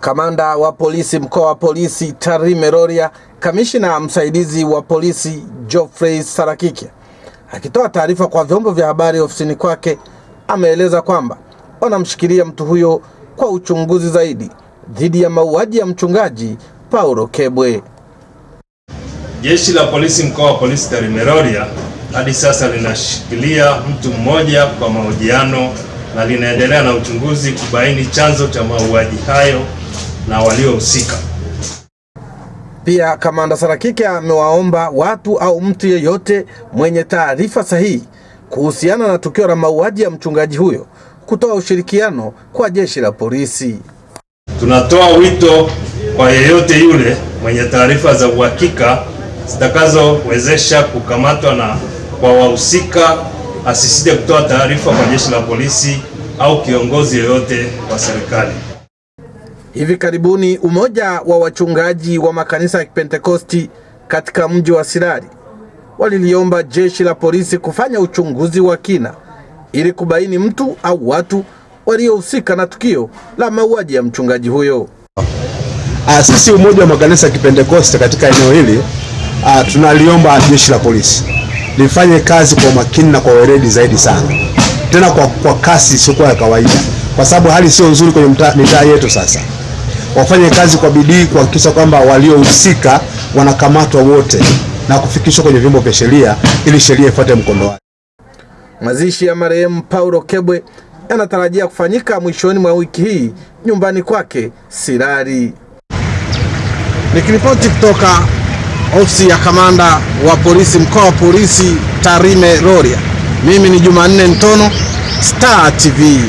Kamanda wa polisi mkoa wa polisi Tarime Rorya, kamishina msaidizi wa polisi Geoffrey Sarakike akitoa taarifa kwa vyombo vya habari ofisini kwake, ameeleza kwamba wanamshikilia mtu huyo kwa uchunguzi zaidi dhidi ya mauaji ya mchungaji Paulo Kebwe. Jeshi la polisi mkoa wa polisi Tarime Rorya hadi sasa linashikilia mtu mmoja kwa mahojiano na linaendelea na uchunguzi kubaini chanzo cha mauaji hayo na waliohusika. Pia kamanda Sarakike amewaomba watu au mtu yeyote mwenye taarifa sahihi kuhusiana na tukio la mauaji ya mchungaji huyo kutoa ushirikiano kwa jeshi la polisi. Tunatoa wito kwa yeyote yule mwenye taarifa za uhakika zitakazowezesha kukamatwa na kwa wahusika asisite kutoa taarifa kwa jeshi la polisi au kiongozi yoyote wa serikali. Hivi karibuni umoja wa wachungaji wa makanisa ya Kipentekosti katika mji wa Sirari waliliomba jeshi la polisi kufanya uchunguzi wa kina ili kubaini mtu au watu waliohusika na tukio la mauaji ya mchungaji huyo. Ah, sisi umoja wa makanisa ya kipentekosti katika eneo hili ah, tunaliomba jeshi la polisi lifanye kazi kwa makini na kwa weledi zaidi sana, tena kwa, kwa kasi isiyokuwa ya kawaida, kwa sababu hali sio nzuri kwenye mitaa yetu. Sasa wafanye kazi kwa bidii kuhakikisha kwamba waliohusika wanakamatwa wote na kufikishwa kwenye vyombo vya sheria ili sheria ifuate mkondo wake. Mazishi ya marehemu Paulo Kebwe yanatarajia kufanyika mwishoni mwa wiki hii nyumbani kwake Sirari. Nikiripoti kutoka ofisi ya kamanda wa polisi mkoa wa polisi Tarime Rorya, mimi ni Jumanne Ntono, Star TV.